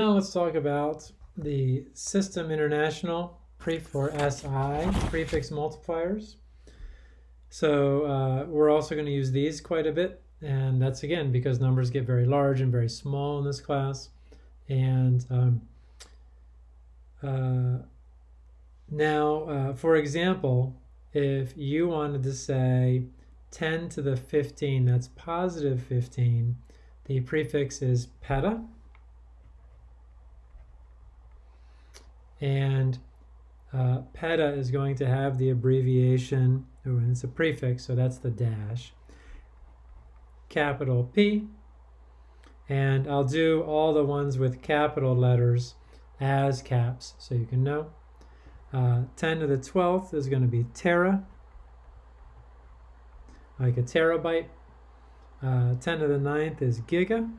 Now let's talk about the System International pre for SI prefix multipliers. So uh, we're also going to use these quite a bit, and that's again because numbers get very large and very small in this class. And um, uh, now, uh, for example, if you wanted to say 10 to the 15, that's positive 15, the prefix is peta. And uh, peta is going to have the abbreviation, oh, it's a prefix, so that's the dash, capital P. And I'll do all the ones with capital letters as caps, so you can know. Uh, 10 to the 12th is going to be tera, like a terabyte. Uh, 10 to the 9th is giga.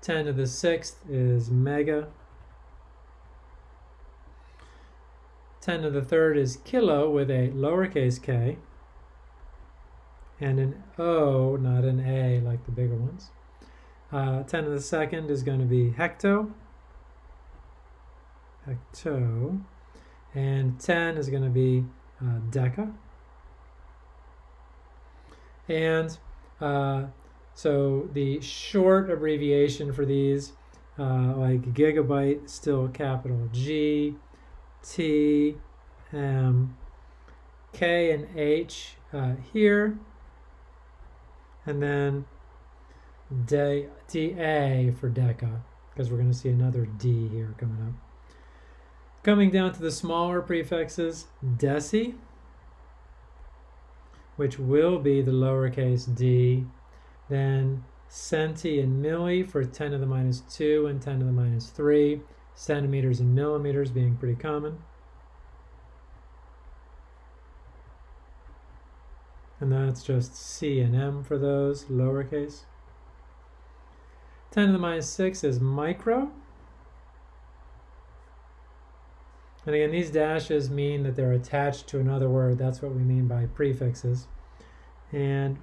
10 to the 6th is mega. 10 to the third is kilo with a lowercase k and an O, not an A like the bigger ones. Uh, 10 to the second is going to be hecto, hecto, and 10 is going to be uh, deca. And uh, so the short abbreviation for these, uh, like gigabyte, still capital G, T, M, K, and H uh, here, and then D, DA for DECA, because we're going to see another D here coming up. Coming down to the smaller prefixes, deci, which will be the lowercase d, then centi and milli for 10 to the minus 2 and 10 to the minus 3, centimeters and millimeters being pretty common. And that's just C and M for those, lowercase. 10 to the minus 6 is micro. And again, these dashes mean that they're attached to another word. That's what we mean by prefixes. And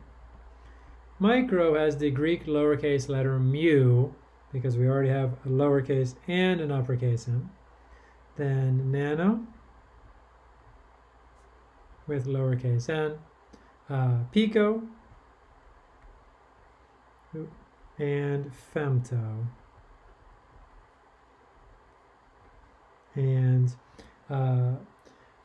micro has the Greek lowercase letter mu, because we already have a lowercase and an uppercase m. Then nano with lowercase n, uh, pico, and femto. And uh,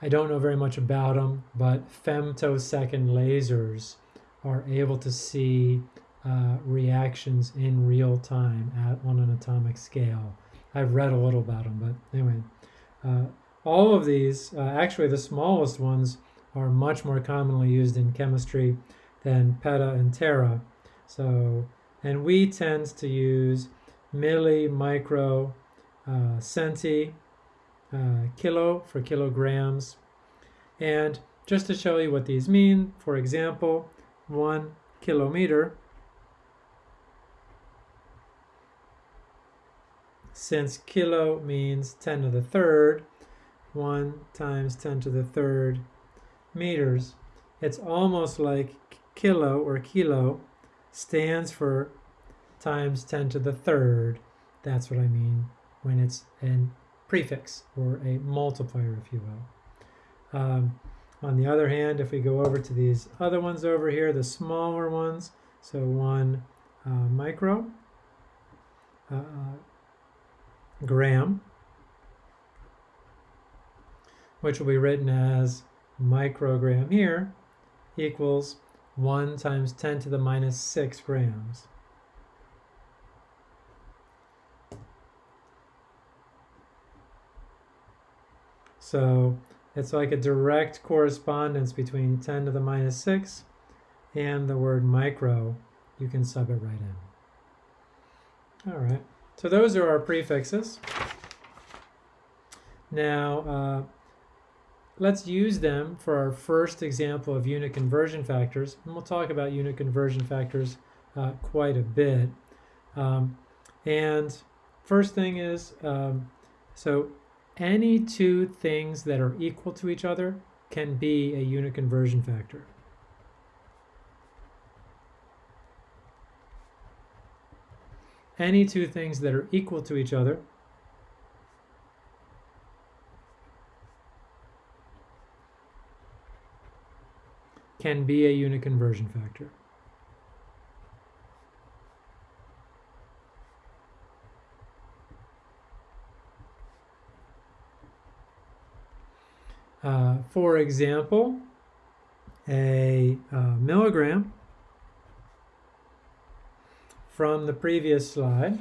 I don't know very much about them, but femtosecond lasers are able to see uh, reactions in real time at on an atomic scale. I've read a little about them, but anyway, uh, all of these, uh, actually the smallest ones, are much more commonly used in chemistry than peta and tera. So, and we tend to use milli, micro, uh, centi, uh, kilo for kilograms. And just to show you what these mean, for example, one kilometer since kilo means 10 to the third, 1 times 10 to the third meters, it's almost like kilo or kilo stands for times 10 to the third. That's what I mean when it's a prefix or a multiplier, if you will. Um, on the other hand, if we go over to these other ones over here, the smaller ones, so one uh, micro, uh, gram, which will be written as microgram here, equals 1 times 10 to the minus 6 grams. So it's like a direct correspondence between 10 to the minus 6 and the word micro. You can sub it right in. All right. So those are our prefixes. Now, uh, let's use them for our first example of unit conversion factors. And we'll talk about unit conversion factors uh, quite a bit. Um, and first thing is, um, so any two things that are equal to each other can be a unit conversion factor. Any two things that are equal to each other can be a unit conversion factor. Uh, for example, a uh, milligram from the previous slide,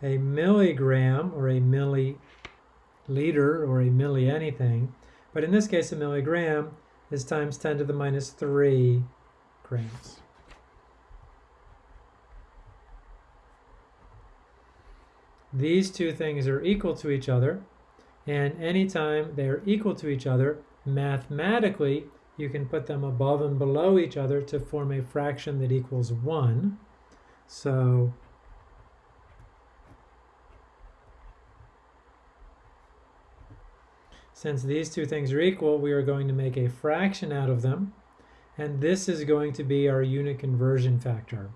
a milligram or a milliliter or a milli anything, but in this case a milligram is times 10 to the minus 3 grams. These two things are equal to each other, and anytime they are equal to each other, mathematically, you can put them above and below each other to form a fraction that equals 1. So since these two things are equal, we are going to make a fraction out of them. And this is going to be our unit conversion factor.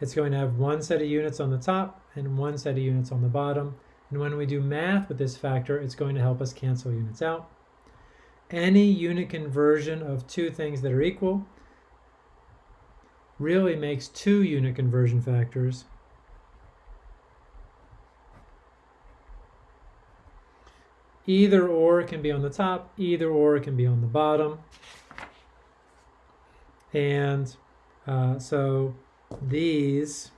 It's going to have one set of units on the top and one set of units on the bottom. And when we do math with this factor, it's going to help us cancel units out. Any unit conversion of two things that are equal really makes two unit conversion factors. Either or can be on the top, either or can be on the bottom. And uh, so these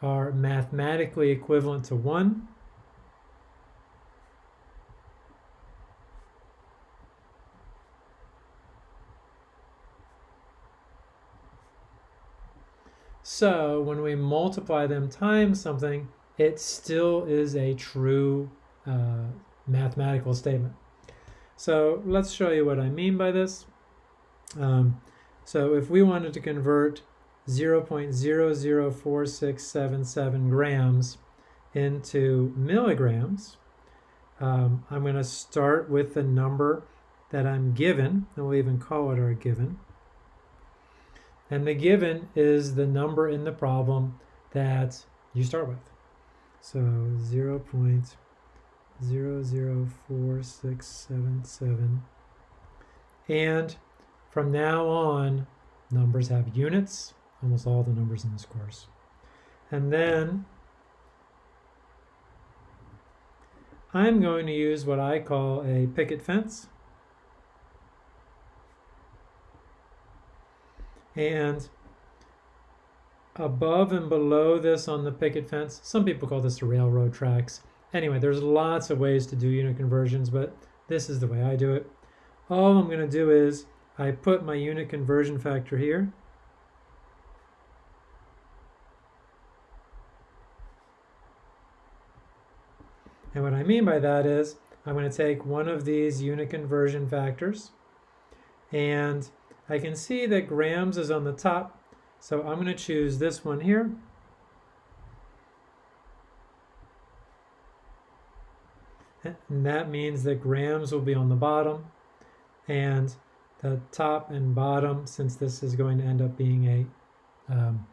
are mathematically equivalent to 1. So when we multiply them times something, it still is a true uh, mathematical statement. So let's show you what I mean by this. Um, so if we wanted to convert 0.004677 grams into milligrams, um, I'm going to start with the number that I'm given, and we'll even call it our given. And the given is the number in the problem that you start with. So 0 0.004677. And from now on, numbers have units, almost all the numbers in this course. And then I'm going to use what I call a picket fence. And above and below this on the picket fence, some people call this the railroad tracks. Anyway, there's lots of ways to do unit conversions, but this is the way I do it. All I'm going to do is I put my unit conversion factor here. And what I mean by that is I'm going to take one of these unit conversion factors and I can see that grams is on the top, so I'm going to choose this one here. And that means that grams will be on the bottom and the top and bottom, since this is going to end up being a um,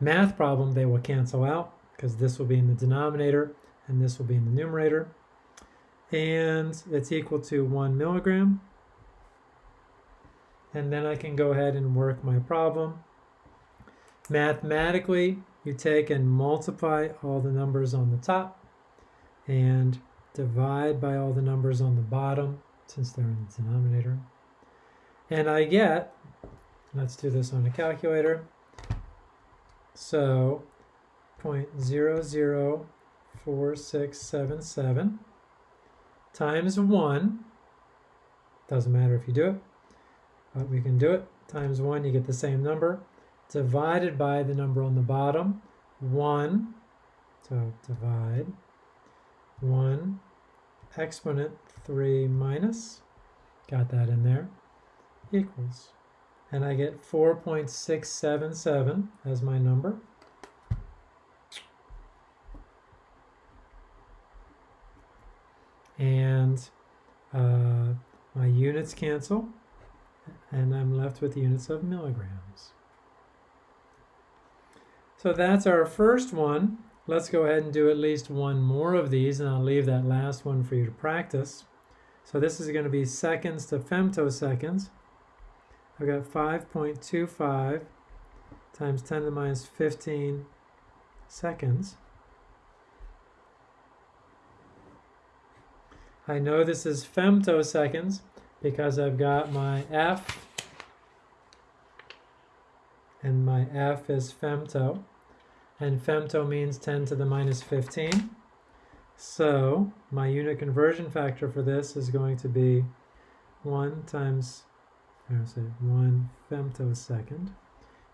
math problem, they will cancel out because this will be in the denominator and this will be in the numerator. And it's equal to one milligram and then I can go ahead and work my problem. Mathematically, you take and multiply all the numbers on the top and divide by all the numbers on the bottom since they're in the denominator. And I get, let's do this on a calculator, so 0.004677 times 1, doesn't matter if you do it, but we can do it. Times 1, you get the same number. Divided by the number on the bottom, 1. So divide 1 exponent 3 minus, got that in there, equals. And I get 4.677 as my number. And uh, my units cancel and I'm left with units of milligrams. So that's our first one. Let's go ahead and do at least one more of these, and I'll leave that last one for you to practice. So this is going to be seconds to femtoseconds. I've got 5.25 times 10 to the minus 15 seconds. I know this is femtoseconds because I've got my F and my F is femto and femto means 10 to the minus 15. So my unit conversion factor for this is going to be 1 times, I say 1 femtosecond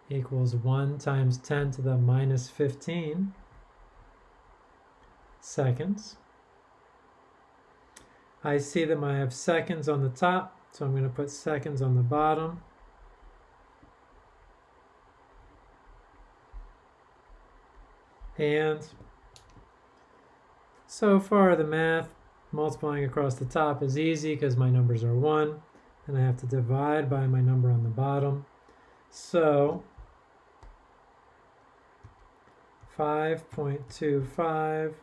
equals 1 times 10 to the minus 15 seconds. I see them I have seconds on the top, so I'm going to put seconds on the bottom. And so far the math multiplying across the top is easy because my numbers are 1 and I have to divide by my number on the bottom. So 5.25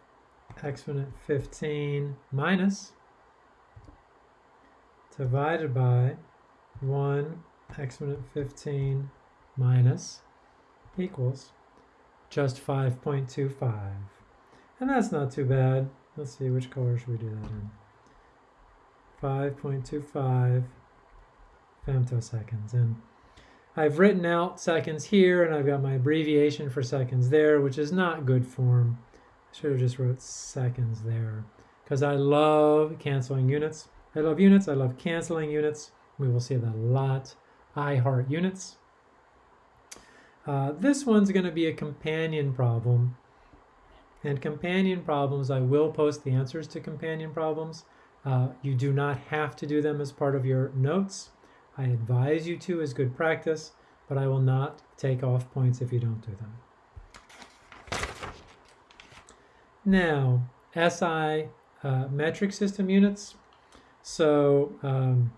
exponent 15 minus divided by 1 exponent 15 minus equals just 5.25. And that's not too bad. Let's see, which color should we do that in? 5.25 femtoseconds. And I've written out seconds here, and I've got my abbreviation for seconds there, which is not good form. I should have just wrote seconds there, because I love canceling units. I love units. I love canceling units. We will see that a lot. I heart units. Uh, this one's going to be a companion problem. And companion problems, I will post the answers to companion problems. Uh, you do not have to do them as part of your notes. I advise you to as good practice, but I will not take off points if you don't do them. Now, SI uh, metric system units. So, um,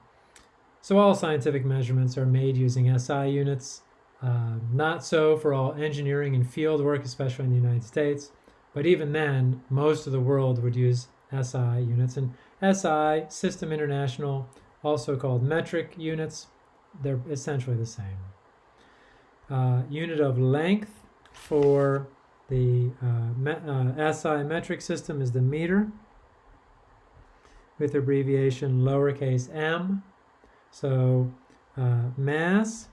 so all scientific measurements are made using SI units. Uh, not so for all engineering and field work, especially in the United States. But even then, most of the world would use SI units. And SI, System International, also called metric units, they're essentially the same. Uh, unit of length for the uh, me, uh, SI metric system is the meter with abbreviation lowercase m. So uh, mass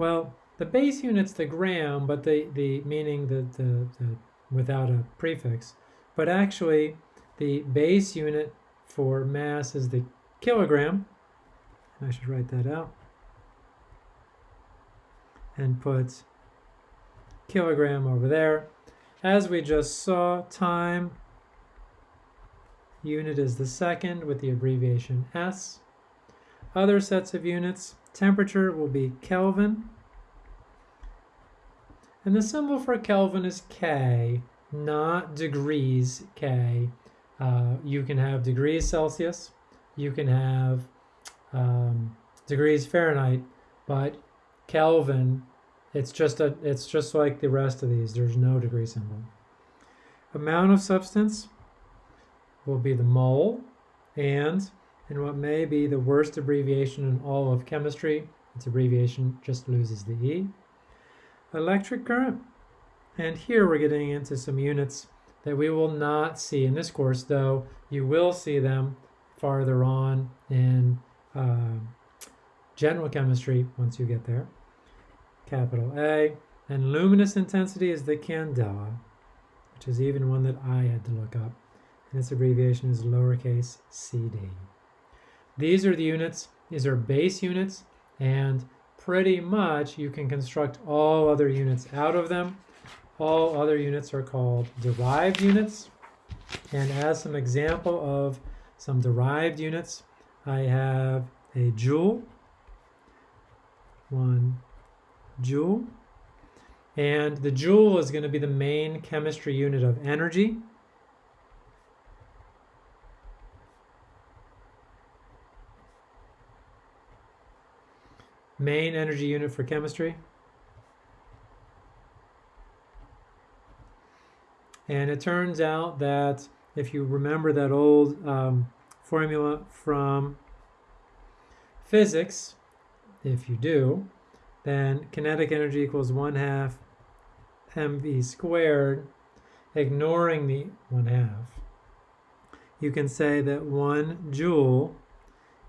well, the base unit's the gram, but the, the meaning the, the, the without a prefix. But actually, the base unit for mass is the kilogram. I should write that out. And put kilogram over there. As we just saw, time unit is the second with the abbreviation S. Other sets of units, Temperature will be Kelvin. And the symbol for Kelvin is K, not degrees K. Uh, you can have degrees Celsius, you can have um, degrees Fahrenheit, but Kelvin, it's just a, it's just like the rest of these. There's no degree symbol. Amount of substance will be the mole, and in what may be the worst abbreviation in all of chemistry. Its abbreviation just loses the E. Electric current. And here we're getting into some units that we will not see in this course, though you will see them farther on in uh, general chemistry once you get there. Capital A. And luminous intensity is the candela, which is even one that I had to look up. And its abbreviation is lowercase cd. These are the units, these are base units, and pretty much you can construct all other units out of them. All other units are called derived units. And as some example of some derived units, I have a joule, one joule, and the joule is going to be the main chemistry unit of energy. Main energy unit for chemistry? And it turns out that if you remember that old um, formula from physics, if you do, then kinetic energy equals 1 half mv squared, ignoring the 1 half. You can say that 1 joule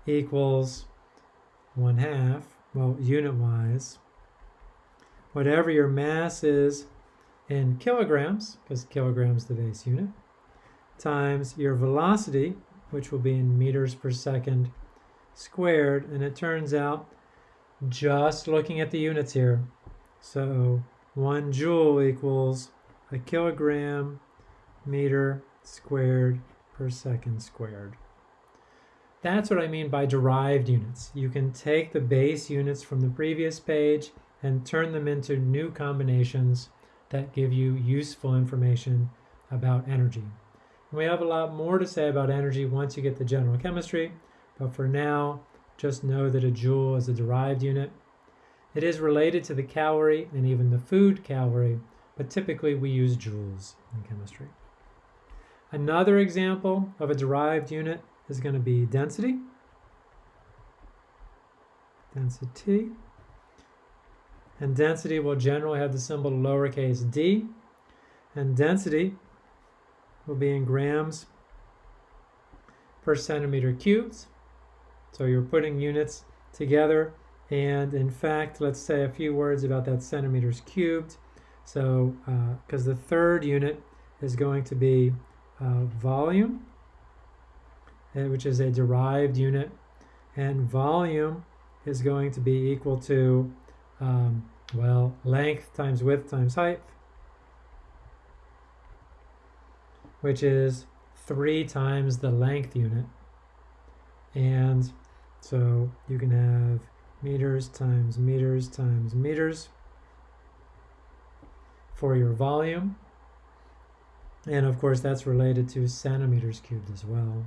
equals 1 half, well, unit-wise, whatever your mass is in kilograms, because kilograms the base unit, times your velocity, which will be in meters per second squared. And it turns out, just looking at the units here, so one joule equals a kilogram meter squared per second squared. That's what I mean by derived units. You can take the base units from the previous page and turn them into new combinations that give you useful information about energy. And we have a lot more to say about energy once you get the general chemistry, but for now, just know that a joule is a derived unit. It is related to the calorie and even the food calorie, but typically we use joules in chemistry. Another example of a derived unit is going to be density. Density. And density will generally have the symbol lowercase d. And density will be in grams per centimeter cubed. So you're putting units together. And in fact, let's say a few words about that centimeters cubed. So, because uh, the third unit is going to be uh, volume, which is a derived unit. And volume is going to be equal to um, well, length times width times height, which is three times the length unit. And so you can have meters times meters times meters for your volume. And of course, that's related to centimeters cubed as well.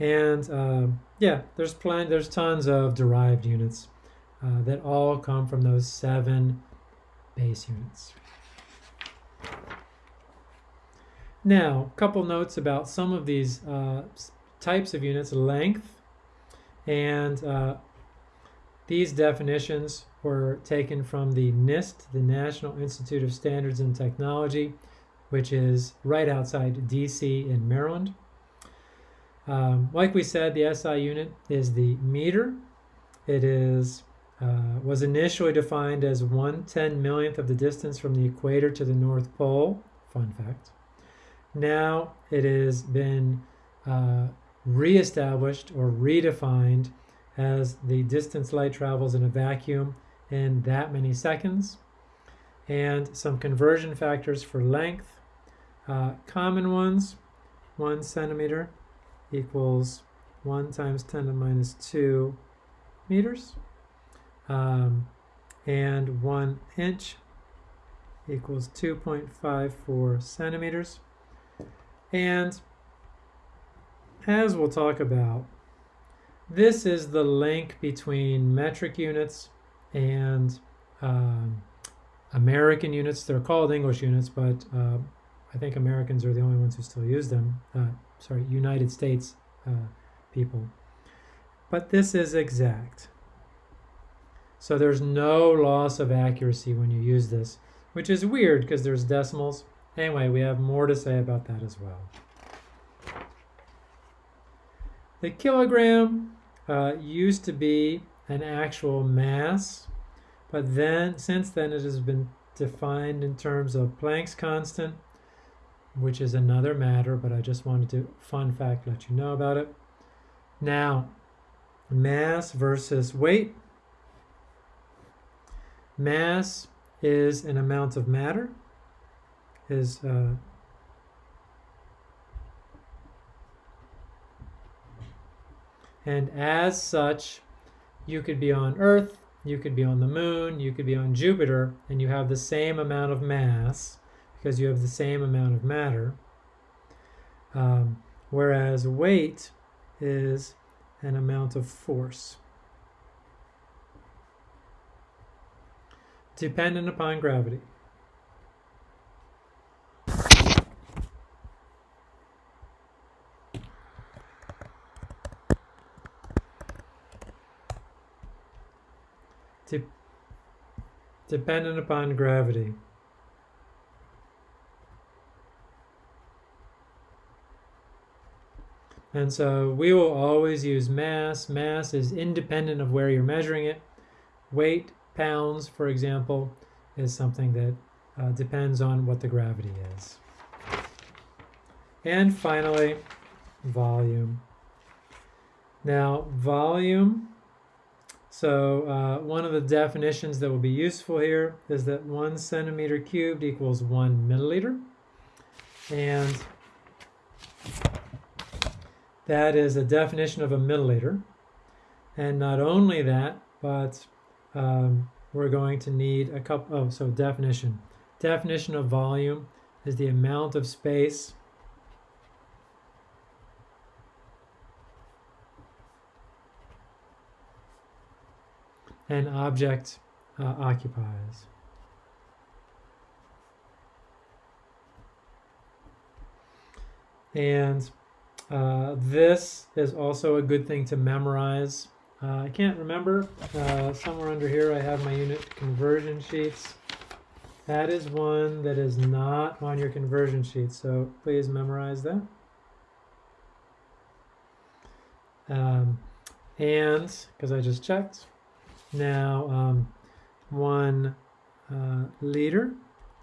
And uh, yeah, there's plenty, there's tons of derived units uh, that all come from those seven base units. Now, a couple notes about some of these uh, types of units, length, and uh, these definitions were taken from the NIST, the National Institute of Standards and Technology, which is right outside DC in Maryland. Um, like we said, the SI unit is the meter. It is uh, was initially defined as one ten millionth of the distance from the equator to the North Pole. Fun fact. Now it has been uh, reestablished or redefined as the distance light travels in a vacuum in that many seconds. And some conversion factors for length. Uh, common ones 1 centimeter equals 1 times 10 to the minus 2 meters um, and one inch equals 2.54 centimeters. And as we'll talk about, this is the link between metric units and um, American units. They're called English units, but uh, I think Americans are the only ones who still use them. Uh, sorry, United States uh, people. But this is exact. So there's no loss of accuracy when you use this, which is weird because there's decimals. Anyway, we have more to say about that as well. The kilogram uh, used to be an actual mass, but then since then it has been defined in terms of Planck's constant, which is another matter, but I just wanted to, fun fact, let you know about it. Now, mass versus weight. Mass is an amount of matter, is uh, and as such, you could be on Earth, you could be on the moon, you could be on Jupiter, and you have the same amount of mass because you have the same amount of matter. Um, whereas weight is an amount of force. Dependent upon gravity. De dependent upon gravity. And so we will always use mass. Mass is independent of where you're measuring it. Weight, pounds, for example, is something that uh, depends on what the gravity is. And finally, volume. Now, volume, so uh, one of the definitions that will be useful here is that one centimeter cubed equals one milliliter. And that is a definition of a milliliter. And not only that, but um, we're going to need a couple, oh, so definition. Definition of volume is the amount of space an object uh, occupies. And uh, this is also a good thing to memorize. Uh, I can't remember. Uh, somewhere under here I have my unit conversion sheets. That is one that is not on your conversion sheet, so please memorize that. Um, and, because I just checked, now um, one uh, liter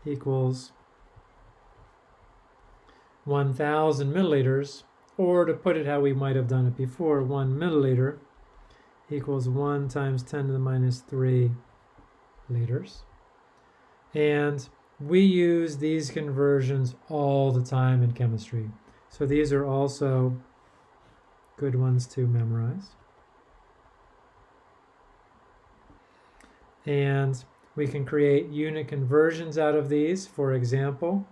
equals 1,000 milliliters, or to put it how we might have done it before, 1 milliliter equals 1 times 10 to the minus 3 liters. And we use these conversions all the time in chemistry. So these are also good ones to memorize. And we can create unit conversions out of these. For example,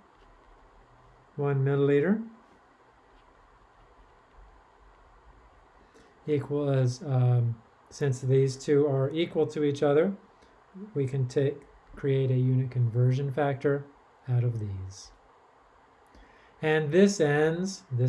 1 milliliter equals, um, since these two are equal to each other, we can take create a unit conversion factor out of these. And this ends, this